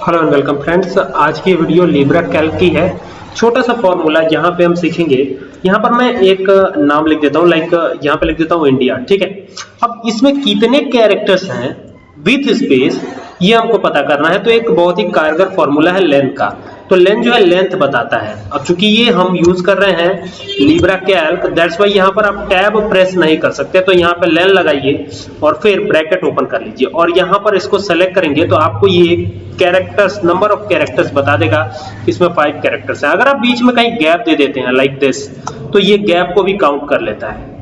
Hello and welcome friends आज की video Libra Calc की है। छोटा सा फॉर्मूला यहाँ पे हम सीखेंगे। यहाँ पर मैं एक नाम लिख देता हूँ लाइक यहाँ पे लिख देता हूँ इंडिया ठीक है? अब इसमें कितने कैरेक्टर्स हैं? विथ स्पेस ये हमको पता करना है। तो एक बहुत ही कारगर फॉर्मूला है लेंथ का। तो लेंथ जो है लेंथ बताता है। अब चूँकि ये हम यूज़ कर रहे हैं लिब्रा कैल्क दैट्स वाई यहाँ पर आप टैब प्रेस नहीं कर सकते। तो यहाँ पे लेन लगाइए और फिर ब्रैकेट ओपन कर लीजिए। और यहाँ पर इसको सेलेक्ट करेंगे तो आपको ये कैरेक्टर्स नंबर ऑफ़ कैरेक्टर्स बता देगा इसमें फाइव कैरेक्टर्स है। अगर आप बीच में कहीं गैप दे देते हैं लाइक दिस तो ये गैप को भी काउंट कर लेता है।